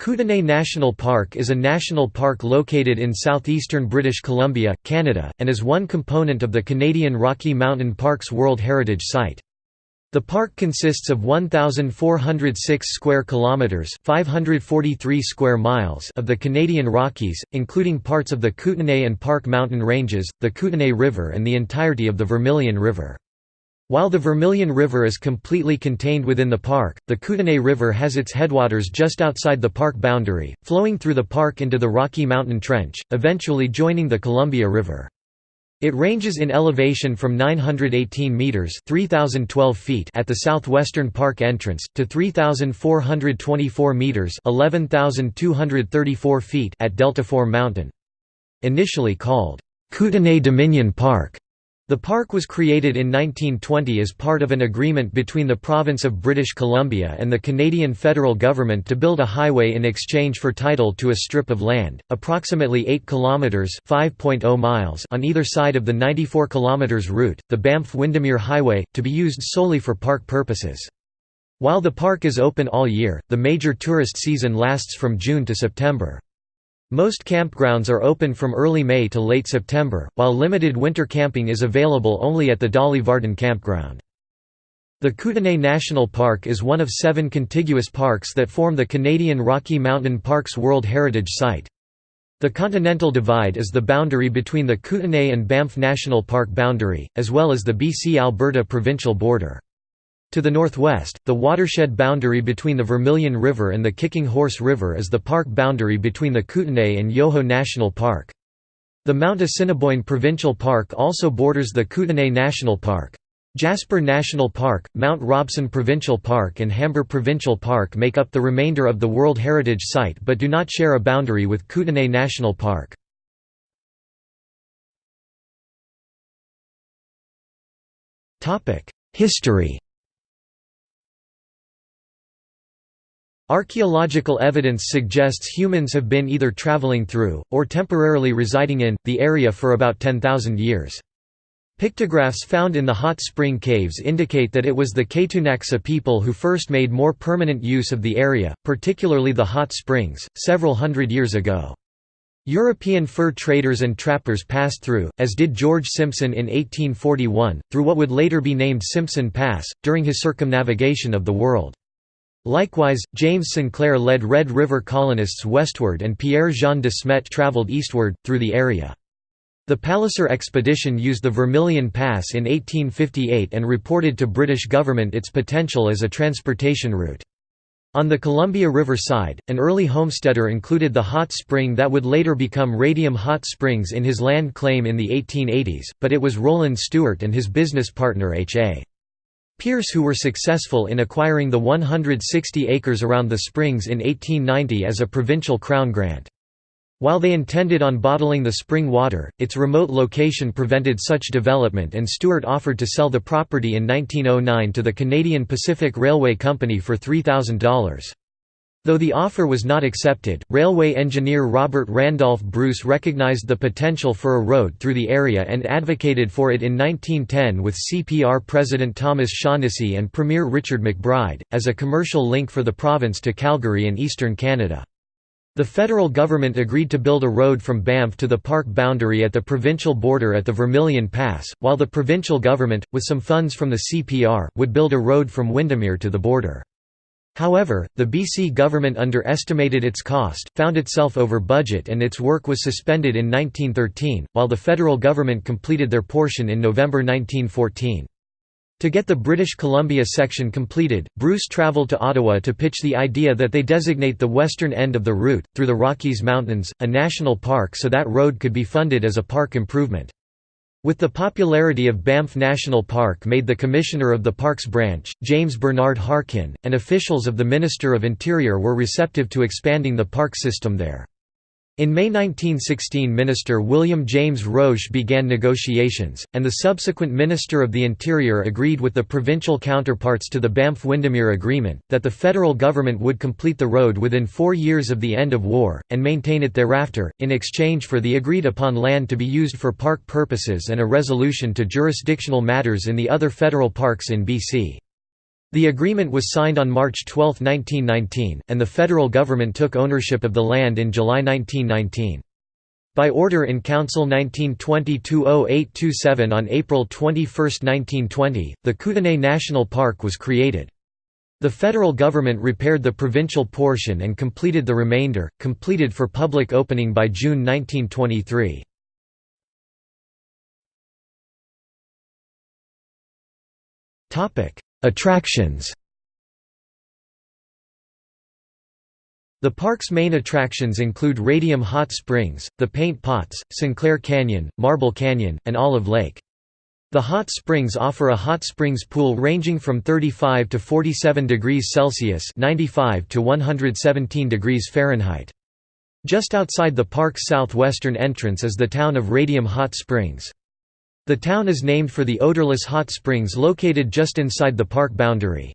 Kootenay National Park is a national park located in southeastern British Columbia, Canada, and is one component of the Canadian Rocky Mountain Parks World Heritage Site. The park consists of 1406 square kilometers, 543 square miles of the Canadian Rockies, including parts of the Kootenay and Park Mountain Ranges, the Kootenay River and the entirety of the Vermilion River. While the Vermilion River is completely contained within the park, the Kootenay River has its headwaters just outside the park boundary, flowing through the park into the Rocky Mountain Trench, eventually joining the Columbia River. It ranges in elevation from 918 meters (3012 feet) at the southwestern park entrance to 3424 meters (11234 feet) at Deltaform Mountain. Initially called Kootenay Dominion Park, the park was created in 1920 as part of an agreement between the province of British Columbia and the Canadian federal government to build a highway in exchange for title to a strip of land, approximately 8 kilometers (5.0 miles) on either side of the 94 kilometers route, the Banff-Windermere Highway, to be used solely for park purposes. While the park is open all year, the major tourist season lasts from June to September. Most campgrounds are open from early May to late September, while limited winter camping is available only at the Dolly Varden campground. The Kootenay National Park is one of seven contiguous parks that form the Canadian Rocky Mountain Parks World Heritage Site. The Continental Divide is the boundary between the Kootenay and Banff National Park boundary, as well as the BC-Alberta provincial border. To the northwest, the watershed boundary between the Vermilion River and the Kicking Horse River is the park boundary between the Kootenay and Yoho National Park. The Mount Assiniboine Provincial Park also borders the Kootenay National Park. Jasper National Park, Mount Robson Provincial Park and Hamber Provincial Park make up the remainder of the World Heritage Site but do not share a boundary with Kootenay National Park. History Archaeological evidence suggests humans have been either traveling through, or temporarily residing in, the area for about 10,000 years. Pictographs found in the hot spring caves indicate that it was the Ktunaxa people who first made more permanent use of the area, particularly the hot springs, several hundred years ago. European fur traders and trappers passed through, as did George Simpson in 1841, through what would later be named Simpson Pass, during his circumnavigation of the world. Likewise, James Sinclair led Red River colonists westward and Pierre-Jean de Smet travelled eastward, through the area. The Palliser expedition used the Vermilion Pass in 1858 and reported to British government its potential as a transportation route. On the Columbia River side, an early homesteader included the hot spring that would later become Radium Hot Springs in his land claim in the 1880s, but it was Roland Stewart and his business partner H.A. Pierce who were successful in acquiring the 160 acres around the springs in 1890 as a provincial crown grant. While they intended on bottling the spring water, its remote location prevented such development and Stewart offered to sell the property in 1909 to the Canadian Pacific Railway Company for $3,000. Though the offer was not accepted, railway engineer Robert Randolph Bruce recognized the potential for a road through the area and advocated for it in 1910 with CPR President Thomas Shaughnessy and Premier Richard McBride, as a commercial link for the province to Calgary and eastern Canada. The federal government agreed to build a road from Banff to the park boundary at the provincial border at the Vermilion Pass, while the provincial government, with some funds from the CPR, would build a road from Windermere to the border. However, the BC government underestimated its cost, found itself over budget and its work was suspended in 1913, while the federal government completed their portion in November 1914. To get the British Columbia section completed, Bruce travelled to Ottawa to pitch the idea that they designate the western end of the route, through the Rockies Mountains, a national park so that road could be funded as a park improvement. With the popularity of Banff National Park made the Commissioner of the Parks Branch, James Bernard Harkin, and officials of the Minister of Interior were receptive to expanding the park system there. In May 1916 Minister William James Roche began negotiations, and the subsequent Minister of the Interior agreed with the provincial counterparts to the Banff-Windermere Agreement, that the federal government would complete the road within four years of the end of war, and maintain it thereafter, in exchange for the agreed-upon land to be used for park purposes and a resolution to jurisdictional matters in the other federal parks in BC. The agreement was signed on March 12, 1919, and the federal government took ownership of the land in July 1919. By order in Council 1920-20827 on April 21, 1920, the Kootenay National Park was created. The federal government repaired the provincial portion and completed the remainder, completed for public opening by June 1923. Attractions The park's main attractions include Radium Hot Springs, the Paint Pots, Sinclair Canyon, Marble Canyon, and Olive Lake. The hot springs offer a hot springs pool ranging from 35 to 47 degrees Celsius 95 to 117 degrees Fahrenheit. Just outside the park's southwestern entrance is the town of Radium Hot Springs. The town is named for the odorless hot springs located just inside the park boundary.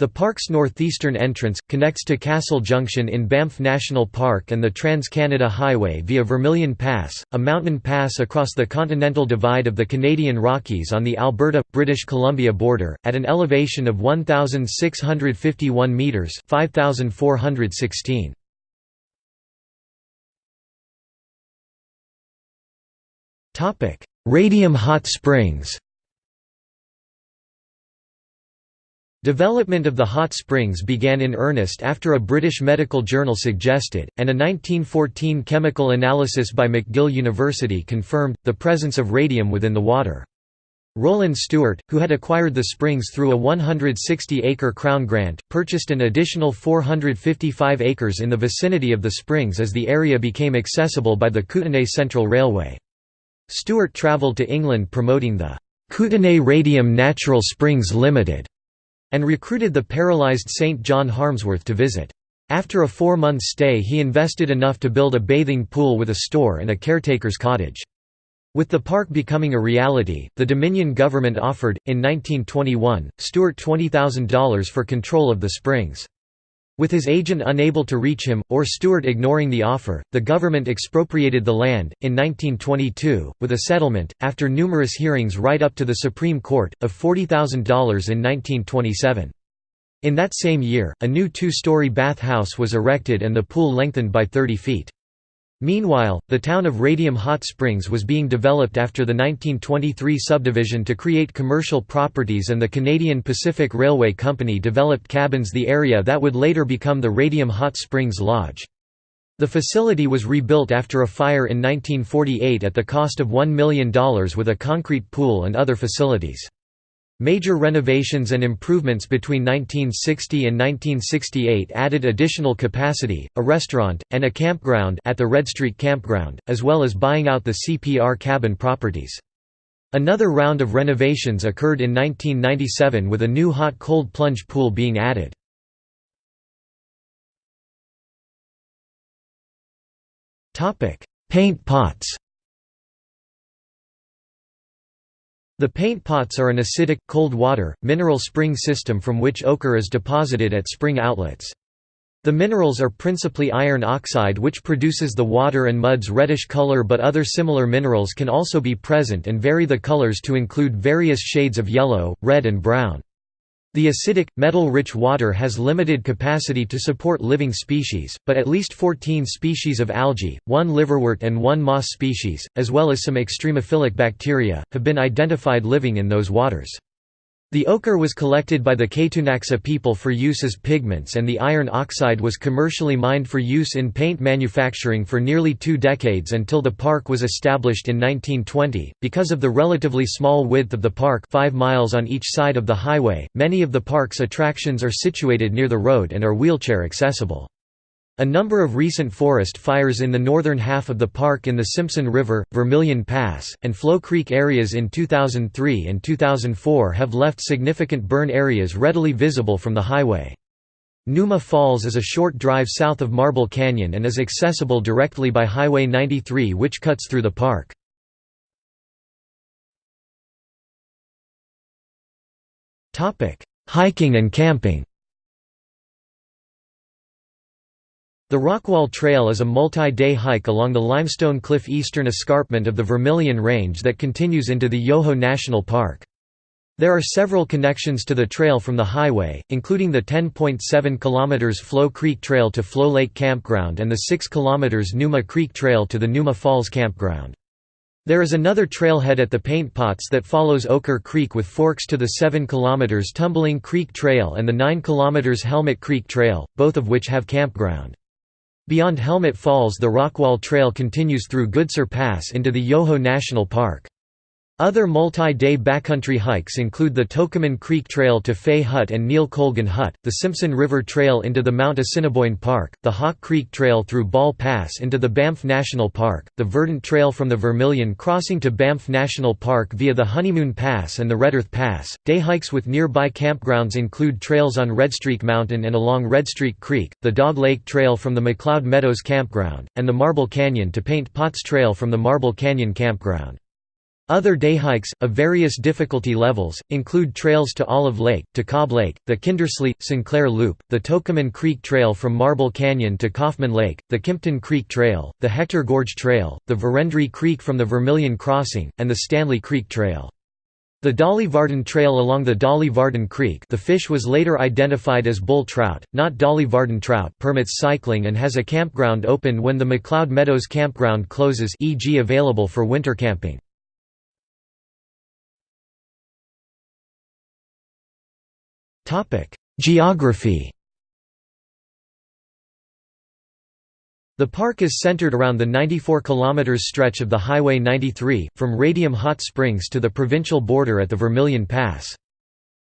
The park's northeastern entrance, connects to Castle Junction in Banff National Park and the Trans-Canada Highway via Vermilion Pass, a mountain pass across the continental divide of the Canadian Rockies on the Alberta-British Columbia border, at an elevation of 1,651 metres 5,416. Radium Hot Springs Development of the hot springs began in earnest after a British medical journal suggested, and a 1914 chemical analysis by McGill University confirmed, the presence of radium within the water. Roland Stewart, who had acquired the springs through a 160-acre Crown grant, purchased an additional 455 acres in the vicinity of the springs as the area became accessible by the Kootenay Central Railway. Stewart travelled to England promoting the Kootenay Radium Natural Springs Limited and recruited the paralysed St. John Harmsworth to visit. After a four-month stay he invested enough to build a bathing pool with a store and a caretaker's cottage. With the park becoming a reality, the Dominion government offered, in 1921, Stewart $20,000 for control of the springs. With his agent unable to reach him, or Stewart ignoring the offer, the government expropriated the land, in 1922, with a settlement, after numerous hearings right up to the Supreme Court, of $40,000 in 1927. In that same year, a new two-story bath house was erected and the pool lengthened by 30 feet. Meanwhile, the town of Radium Hot Springs was being developed after the 1923 subdivision to create commercial properties and the Canadian Pacific Railway Company developed cabins the area that would later become the Radium Hot Springs Lodge. The facility was rebuilt after a fire in 1948 at the cost of $1 million with a concrete pool and other facilities. Major renovations and improvements between 1960 and 1968 added additional capacity, a restaurant, and a campground at the Redstreak Campground, as well as buying out the CPR cabin properties. Another round of renovations occurred in 1997 with a new hot-cold plunge pool being added. Paint pots The paint pots are an acidic, cold water, mineral spring system from which ochre is deposited at spring outlets. The minerals are principally iron oxide which produces the water and mud's reddish color but other similar minerals can also be present and vary the colors to include various shades of yellow, red and brown. The acidic, metal-rich water has limited capacity to support living species, but at least 14 species of algae, one liverwort and one moss species, as well as some extremophilic bacteria, have been identified living in those waters. The ochre was collected by the Ktunaxa people for use as pigments and the iron oxide was commercially mined for use in paint manufacturing for nearly two decades until the park was established in 1920. Because of the relatively small width of the park 5 miles on each side of the highway, many of the park's attractions are situated near the road and are wheelchair accessible. A number of recent forest fires in the northern half of the park in the Simpson River, Vermilion Pass, and Floe Creek areas in 2003 and 2004 have left significant burn areas readily visible from the highway. Numa Falls is a short drive south of Marble Canyon and is accessible directly by Highway 93 which cuts through the park. Hiking and camping The Rockwall Trail is a multi-day hike along the limestone cliff eastern escarpment of the Vermilion Range that continues into the Yoho National Park. There are several connections to the trail from the highway, including the 10.7 km Floe Creek Trail to Floe Lake Campground and the 6 km Numa Creek Trail to the Numa Falls Campground. There is another trailhead at the Paint Pots that follows Ochre Creek with forks to the 7 km Tumbling Creek Trail and the 9 km Helmet Creek Trail, both of which have campground. Beyond Helmet Falls the Rockwall Trail continues through Goodsir Pass into the Yoho National Park. Other multi-day backcountry hikes include the Tokumm Creek Trail to Fay Hut and Neil Colgan Hut, the Simpson River Trail into the Mount Assiniboine Park, the Hawk Creek Trail through Ball Pass into the Banff National Park, the Verdant Trail from the Vermilion Crossing to Banff National Park via the Honeymoon Pass and the Redearth Pass. Day hikes with nearby campgrounds include trails on Redstreak Mountain and along Redstreak Creek, the Dog Lake Trail from the McLeod Meadows Campground, and the Marble Canyon to Paint Pots Trail from the Marble Canyon Campground. Other day hikes, of various difficulty levels, include trails to Olive Lake, to Cobb Lake, the Kindersley, Sinclair Loop, the Tokumm Creek Trail from Marble Canyon to Kaufman Lake, the Kimpton Creek Trail, the Hector Gorge Trail, the Verendrye Creek from the Vermilion Crossing, and the Stanley Creek Trail. The Dolly Varden Trail along the Dolly Varden Creek the fish was later identified as bull trout, not Dolly Varden trout permits cycling and has a campground open when the McLeod Meadows campground closes e.g. available for winter camping. Geography The park is centered around the 94 km stretch of the Highway 93, from Radium Hot Springs to the provincial border at the Vermilion Pass.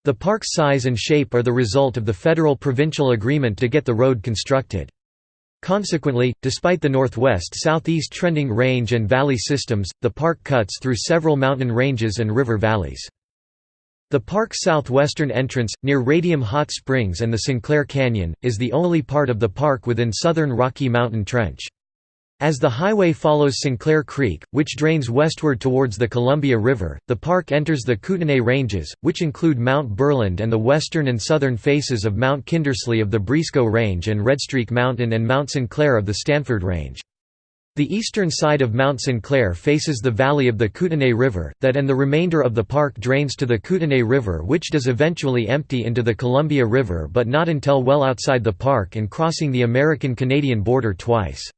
The park's size and shape are the result of the federal-provincial agreement to get the road constructed. Consequently, despite the northwest-southeast trending range and valley systems, the park cuts through several mountain ranges and river valleys. The park's southwestern entrance, near Radium Hot Springs and the Sinclair Canyon, is the only part of the park within southern Rocky Mountain Trench. As the highway follows Sinclair Creek, which drains westward towards the Columbia River, the park enters the Kootenay Ranges, which include Mount Burland and the western and southern faces of Mount Kindersley of the Brisco Range and Redstreak Mountain and Mount Sinclair of the Stanford Range. The eastern side of Mount Sinclair faces the valley of the Kootenay River, that and the remainder of the park drains to the Kootenay River which does eventually empty into the Columbia River but not until well outside the park and crossing the American-Canadian border twice.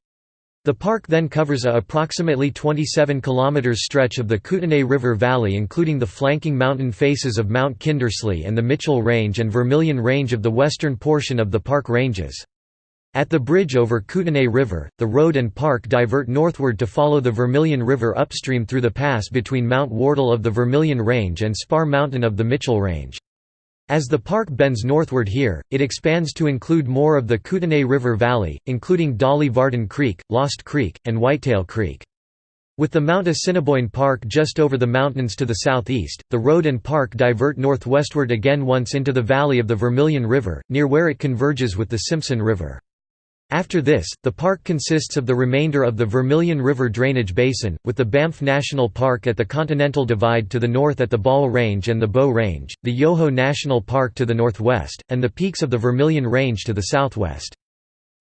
The park then covers a approximately 27 km stretch of the Kootenay River Valley including the flanking mountain faces of Mount Kindersley and the Mitchell Range and Vermilion Range of the western portion of the park ranges. At the bridge over Kootenay River, the road and park divert northward to follow the Vermilion River upstream through the pass between Mount Wardle of the Vermilion Range and Spar Mountain of the Mitchell Range. As the park bends northward here, it expands to include more of the Kootenay River Valley, including Dolly Varden Creek, Lost Creek, and Whitetail Creek. With the Mount Assiniboine Park just over the mountains to the southeast, the road and park divert northwestward again once into the valley of the Vermilion River, near where it converges with the Simpson River. After this, the park consists of the remainder of the Vermilion River drainage basin, with the Banff National Park at the Continental Divide to the north at the Ball Range and the Bow Range, the Yoho National Park to the northwest, and the peaks of the Vermilion Range to the southwest.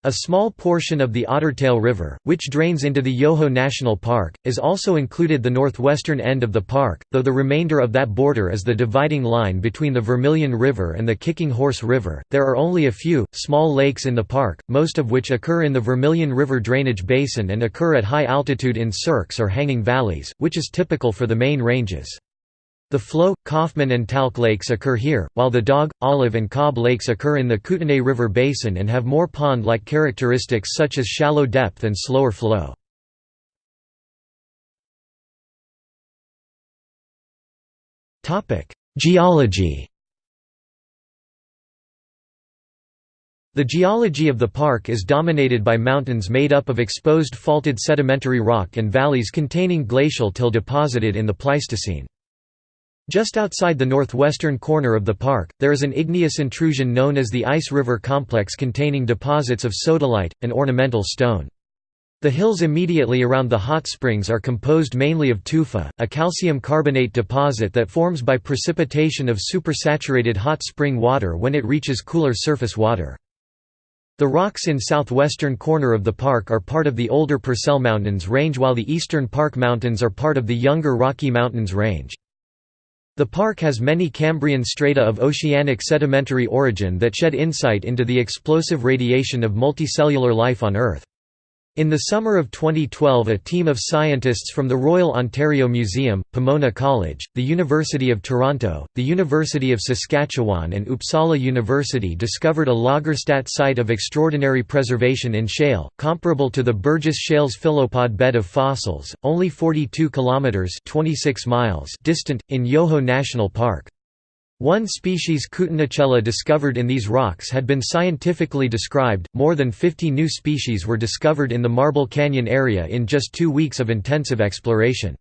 A small portion of the Ottertail River, which drains into the Yoho National Park, is also included the northwestern end of the park, though the remainder of that border is the dividing line between the Vermilion River and the Kicking Horse River. There are only a few, small lakes in the park, most of which occur in the Vermilion River drainage basin and occur at high altitude in cirques or hanging valleys, which is typical for the main ranges. The Floe, Kaufman and Talc lakes occur here, while the Dog, Olive and Cobb lakes occur in the Kootenay River basin and have more pond-like characteristics such as shallow depth and slower flow. Geology The geology of the park is dominated by mountains made up of exposed faulted sedimentary rock and valleys containing glacial till deposited in the Pleistocene. Just outside the northwestern corner of the park, there is an igneous intrusion known as the Ice River Complex containing deposits of sodalite, an ornamental stone. The hills immediately around the hot springs are composed mainly of tufa, a calcium carbonate deposit that forms by precipitation of supersaturated hot spring water when it reaches cooler surface water. The rocks in southwestern corner of the park are part of the older Purcell Mountains range while the eastern Park Mountains are part of the younger Rocky Mountains range. The park has many Cambrian strata of oceanic sedimentary origin that shed insight into the explosive radiation of multicellular life on Earth. In the summer of 2012 a team of scientists from the Royal Ontario Museum, Pomona College, the University of Toronto, the University of Saskatchewan and Uppsala University discovered a Lagerstätte site of extraordinary preservation in shale, comparable to the Burgess Shale's phyllopod bed of fossils, only 42 kilometers (26 miles) distant in Yoho National Park. One species Kootenai discovered in these rocks had been scientifically described, more than 50 new species were discovered in the Marble Canyon area in just two weeks of intensive exploration.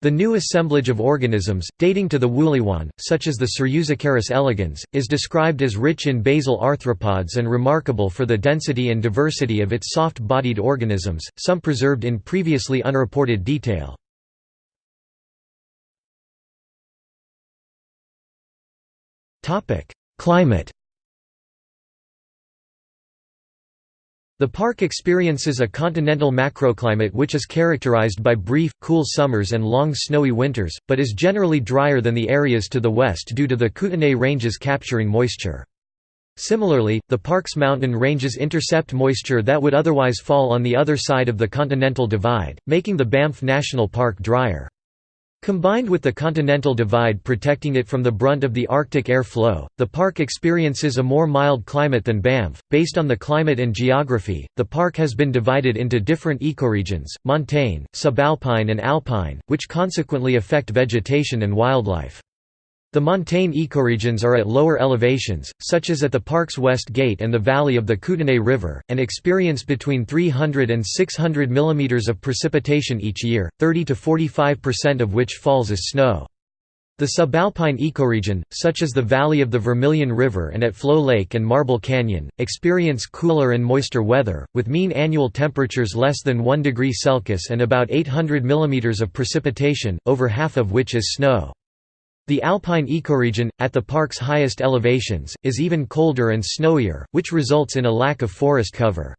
The new assemblage of organisms, dating to the Wuliuan, such as the Surusicaris elegans, is described as rich in basal arthropods and remarkable for the density and diversity of its soft-bodied organisms, some preserved in previously unreported detail. Climate The park experiences a continental macroclimate which is characterized by brief, cool summers and long snowy winters, but is generally drier than the areas to the west due to the Kootenay Ranges capturing moisture. Similarly, the park's mountain ranges intercept moisture that would otherwise fall on the other side of the Continental Divide, making the Banff National Park drier. Combined with the Continental Divide protecting it from the brunt of the Arctic air flow, the park experiences a more mild climate than Banff. Based on the climate and geography, the park has been divided into different ecoregions, montane, subalpine and alpine, which consequently affect vegetation and wildlife. The montane ecoregions are at lower elevations, such as at the park's west gate and the valley of the Kootenay River, and experience between 300 and 600 mm of precipitation each year, 30 to 45% of which falls as snow. The subalpine ecoregion, such as the valley of the Vermilion River and at Floe Lake and Marble Canyon, experience cooler and moister weather, with mean annual temperatures less than 1 degree Celsius and about 800 mm of precipitation, over half of which is snow. The alpine ecoregion, at the park's highest elevations, is even colder and snowier, which results in a lack of forest cover.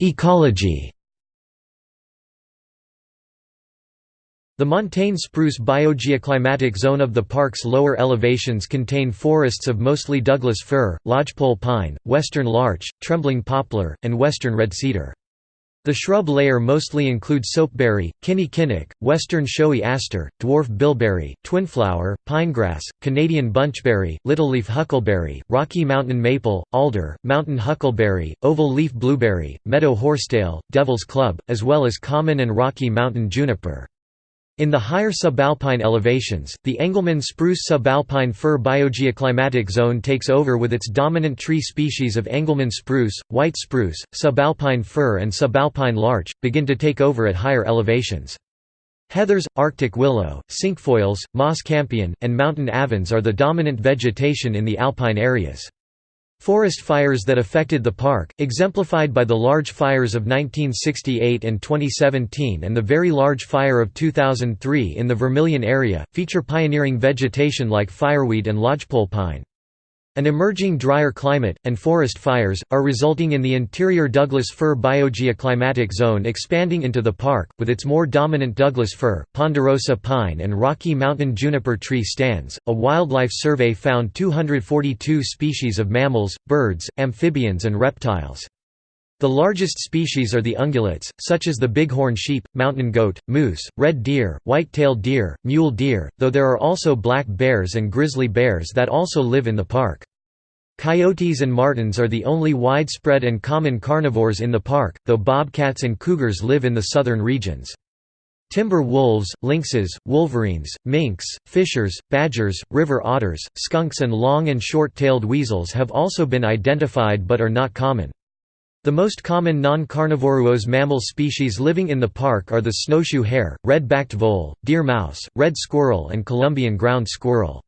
Ecology The montane spruce biogeoclimatic zone of the park's lower elevations contain forests of mostly Douglas fir, lodgepole pine, western larch, trembling poplar, and western red cedar. The shrub layer mostly includes soapberry, kinnikinnick, western showy aster, dwarf bilberry, twinflower, pinegrass, Canadian bunchberry, littleleaf huckleberry, Rocky Mountain maple, alder, mountain huckleberry, oval leaf blueberry, meadow horsetail, devil's club, as well as common and Rocky Mountain juniper. In the higher subalpine elevations, the Engelmann spruce subalpine fir biogeoclimatic zone takes over with its dominant tree species of Engelmann spruce, white spruce, subalpine fir and subalpine larch, begin to take over at higher elevations. Heathers, Arctic willow, cinquefoils, moss campion, and mountain avens are the dominant vegetation in the alpine areas. Forest fires that affected the park, exemplified by the large fires of 1968 and 2017 and the very large fire of 2003 in the Vermilion area, feature pioneering vegetation like fireweed and lodgepole pine. An emerging drier climate, and forest fires, are resulting in the interior Douglas fir biogeoclimatic zone expanding into the park, with its more dominant Douglas fir, ponderosa pine, and Rocky Mountain juniper tree stands. A wildlife survey found 242 species of mammals, birds, amphibians, and reptiles. The largest species are the ungulates, such as the bighorn sheep, mountain goat, moose, red deer, white-tailed deer, mule deer, though there are also black bears and grizzly bears that also live in the park. Coyotes and martens are the only widespread and common carnivores in the park, though bobcats and cougars live in the southern regions. Timber wolves, lynxes, wolverines, minks, fishers, badgers, river otters, skunks and long and short-tailed weasels have also been identified but are not common. The most common non-carnivorous mammal species living in the park are the snowshoe hare, red-backed vole, deer mouse, red squirrel and Columbian ground squirrel.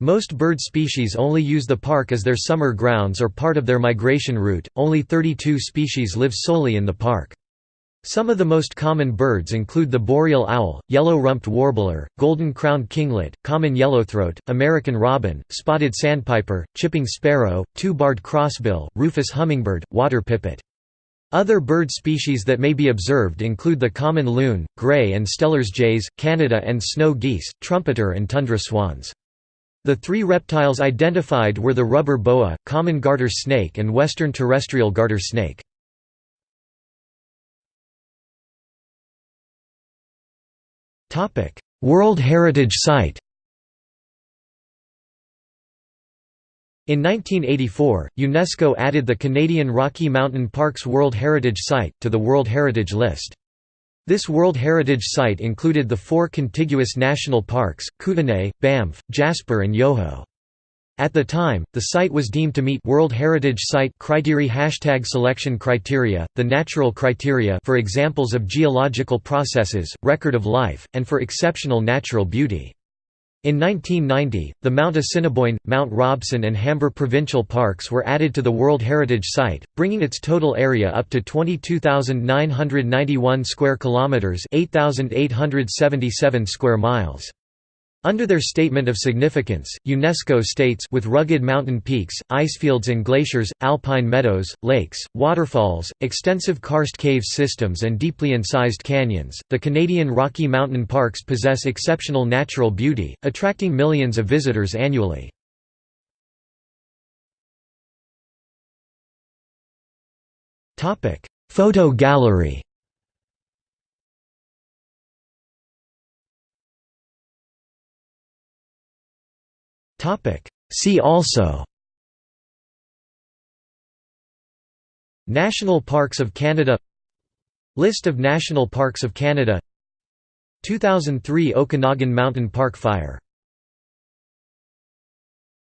Most bird species only use the park as their summer grounds or part of their migration route, only 32 species live solely in the park. Some of the most common birds include the boreal owl, yellow-rumped warbler, golden-crowned kinglet, common yellowthroat, American robin, spotted sandpiper, chipping sparrow, two-barred crossbill, rufous hummingbird, water pipit. Other bird species that may be observed include the common loon, gray and Steller's jays, Canada and snow geese, trumpeter and tundra swans. The three reptiles identified were the rubber boa, common garter snake and western terrestrial garter snake. World Heritage Site In 1984, UNESCO added the Canadian Rocky Mountain Parks World Heritage Site, to the World Heritage List. This World Heritage Site included the four contiguous national parks, Kootenay, Banff, Jasper and Yoho. At the time, the site was deemed to meet World Heritage Site criteria hashtag selection criteria, the natural criteria for examples of geological processes, record of life, and for exceptional natural beauty. In 1990, the Mount Assiniboine, Mount Robson and Hamber provincial parks were added to the World Heritage Site, bringing its total area up to 22,991 square kilometers, 8,877 square miles. Under their Statement of Significance, UNESCO states with rugged mountain peaks, icefields and glaciers, alpine meadows, lakes, waterfalls, extensive karst cave systems and deeply incised canyons, the Canadian Rocky Mountain Parks possess exceptional natural beauty, attracting millions of visitors annually. Photo gallery See also. National Parks of Canada. List of National Parks of Canada. 2003 Okanagan Mountain Park Fire